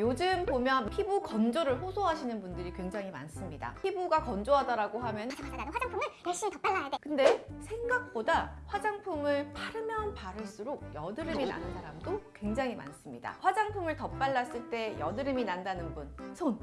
요즘 보면 피부 건조를 호소하시는 분들이 굉장히 많습니다. 피부가 건조하다라고 하면 나는 화장품을 열심히 더 발라야 돼. 근데 생각보다 화장품을 바르면 바를수록 여드름이 나는 사람도 굉장히 많습니다. 화장품을 덧발랐을 때 여드름이 난다는 분, 손!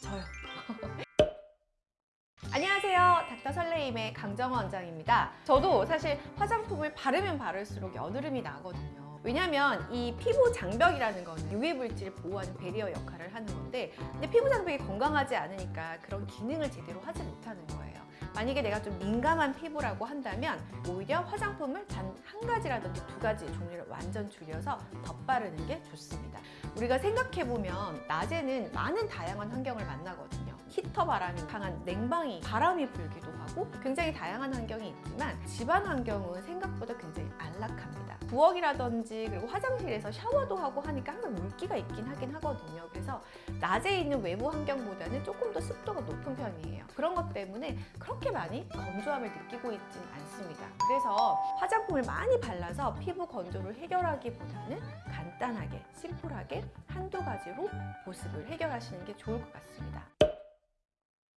저요. 안녕하세요. 닥터 설레임의 강정원 원장입니다. 저도 사실 화장품을 바르면 바를수록 여드름이 나거든요. 왜냐면 이 피부 장벽이라는 건 유해 물질을 보호하는 베리어 역할을 하는 건데 근데 피부 장벽이 건강하지 않으니까 그런 기능을 제대로 하지 못하는 거예요. 만약에 내가 좀 민감한 피부라고 한다면 오히려 화장품을 단 한 가지라든지 두 가지 종류를 완전 줄여서 덧바르는 게 좋습니다. 우리가 생각해보면 낮에는 많은 다양한 환경을 만나거든요. 히터 바람이 강한 냉방이 바람이 불기도 하고 굉장히 다양한 환경이 있지만 집안 환경은 생각보다 굉장히 안락합니다. 부엌이라든지 그리고 화장실에서 샤워도 하고 하니까 항상 물기가 있긴 하긴 하거든요. 그래서 낮에 있는 외부 환경보다는 조금 더 습도가 높은 편이에요. 그런 것 때문에 그렇게 많이 건조함을 느끼고 있지는 않습니다. 그래서 화장품을 많이 발라서 피부 건조를 해결하기보다는 간단하게, 심플하게 한두 가지로 보습을 해결하시는 게 좋을 것 같습니다.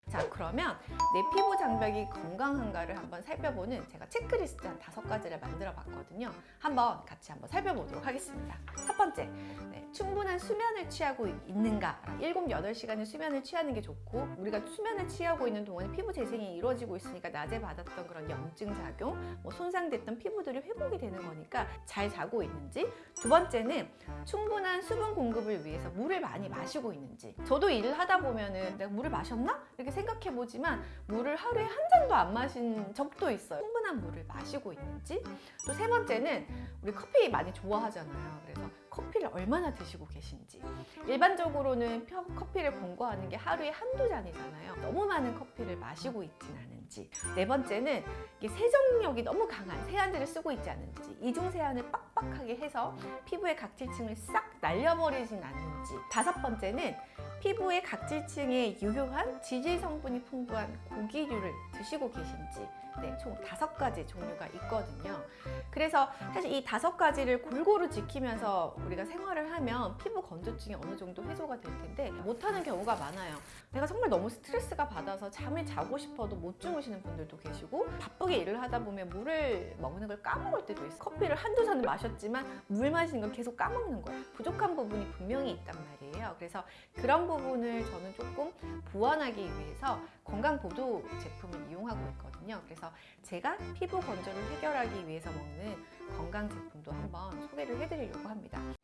자 그러면 내 피부 장벽이 건강한가를 한번 살펴보는 제가 체크리스트 한 다섯 가지를 만들어 봤거든요. 한번 같이 한번 살펴보도록 하겠습니다. 첫 번째 네, 충분한 수면을 취하고 있는가? 7, 8시간의 수면을 취하는 게 좋고 우리가 수면을 취하고 있는 동안에 피부 재생이 이루어지고 있으니까 낮에 받았던 그런 염증 작용 뭐 손상됐던 피부들이 회복이 되는 거니까 잘 자고 있는지 두 번째는 충분한 수분 공급을 위해서 물을 많이 마시고 있는지. 저도 일을 하다 보면은 내가 물을 마셨나? 이렇게 생각해 보지만 물을 하루에 한 잔도 안 마신 적도 있어요. 충분한 물을 마시고 있는지. 또 세 번째는 우리 커피 많이 좋아하잖아요. 그래서 커피를 얼마나 드시고 계신지. 일반적으로는 펴- 커피를 권고하는 게 하루에 한두 잔이잖아요. 너무 많은 커피를 마시고 있진 않은지. 네 번째는 세정력이 너무 강한 세안제를 쓰고 있지 않은지. 이중 세안을 빡빡하게 해서 피부의 각질층을 싹 날려버리진 않는지. 다섯 번째는 피부의 각질층에 유효한 지질 성분이 풍부한 고기류를 드시고 계신지 네, 총 다섯 가지 종류가 있거든요. 그래서 사실 이 다섯 가지를 골고루 지키면서 우리가 생활을 하면 피부 건조증이 어느 정도 해소가 될 텐데 못하는 경우가 많아요. 내가 정말 너무 스트레스가 받아서 잠을 자고 싶어도 못 주무시는 분들도 계시고 바쁘게 일을 하다 보면 물을 먹는 걸 까먹을 때도 있어요. 커피를 한두 잔을 마셨지만 물 마시는 걸 계속 까먹는 거예요. 부족한 부분이 분명히 있단 말이에요. 그래서 그런 부분을 저는 조금 보완하기 위해서 건강보조 제품을 이용하고 있거든요. 그래서 제가 피부 건조를 해결하기 위해서 먹는 건강 제품도 한번 소개를 해드리려고 합니다.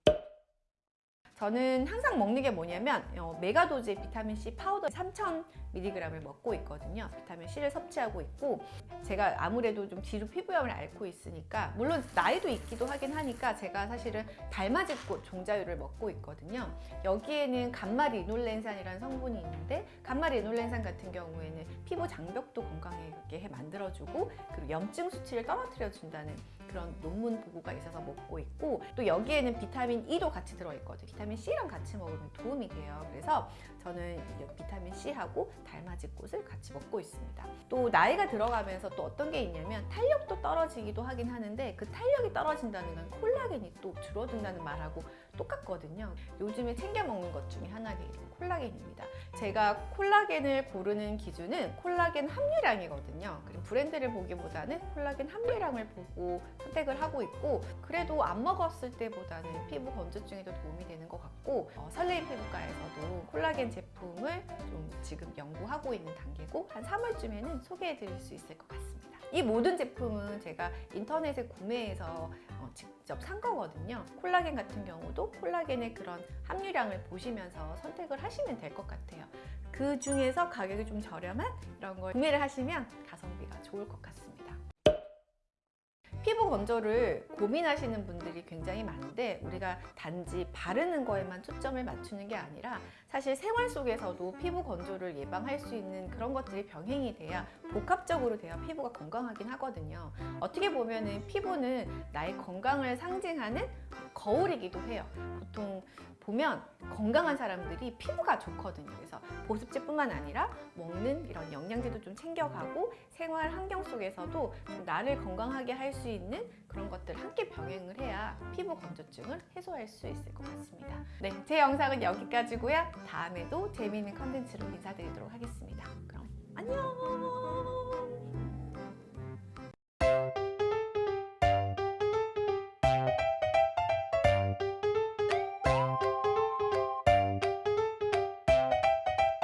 저는 항상 먹는 게 뭐냐면 어, megadose의 비타민C 파우더 3000mg을 먹고 있거든요. 비타민C를 섭취하고 있고 제가 아무래도 좀 지루 피부염을 앓고 있으니까 물론 나이도 있기도 하긴 하니까 제가 사실은 달맞이꽃 종자유를 먹고 있거든요. 여기에는 감마 리놀렌산이라는 성분이 있는데 감마 리놀렌산 같은 경우에는 피부 장벽도 건강하게 해 만들어주고 그리고 염증 수치를 떨어뜨려 준다는 그런 논문 보고가 있어서 먹고 있고 또 여기에는 비타민 E도 같이 들어있거든요. 비타민 C랑 같이 먹으면 도움이 돼요. 그래서 저는 이 비타민 C하고 달맞이 꽃을 같이 먹고 있습니다. 또 나이가 들어가면서 또 어떤 게 있냐면 탄력도 떨어지기도 하긴 하는데 그 탄력이 떨어진다는 건 콜라겐이 또 줄어든다는 말하고 똑같거든요. 요즘에 챙겨 먹는 것 중에 하나가 콜라겐입니다. 제가 콜라겐을 고르는 기준은 콜라겐 함유량이거든요. 그리고 브랜드를 보기보다는 콜라겐 함유량을 보고 선택을 하고 있고 그래도 안 먹었을 때보다는 피부 건조증에도 도움이 되는 것 같고 어, 설레임 피부과에서도 콜라겐 제품을 좀 지금 연구하고 있는 단계고 한 3월쯤에는 소개해 드릴 수 있을 것 같습니다. 이 모든 제품은 제가 인터넷에 구매해서 어, 직접 산 거거든요. 콜라겐 같은 경우도 콜라겐의 그런 함유량을 보시면서 선택을 하시면 될 것 같아요. 그 중에서 가격이 좀 저렴한 이런 걸 구매를 하시면 가성비가 좋을 것 같습니다. 피부 건조를 고민하시는 분들이 굉장히 많은데 우리가 단지 바르는 거에만 초점을 맞추는 게 아니라 사실 생활 속에서도 피부 건조를 예방할 수 있는 그런 것들이 병행이 돼야 복합적으로 돼야 피부가 건강하긴 하거든요. 어떻게 보면 은 피부는 나의 건강을 상징하는 거울이기도 해요. 보통 보면 건강한 사람들이 피부가 좋거든요. 그래서 보습제뿐만 아니라 먹는 이런 영양제도 좀 챙겨가고 생활 환경 속에서도 좀 나를 건강하게 할 수 있는 그런 것들 함께 병행을 해야 피부 건조증을 해소할 수 있을 것 같습니다. 네, 제 영상은 여기까지고요. 다음에도 재미있는 컨텐츠로 인사드리도록 하겠습니다. 그럼 안녕!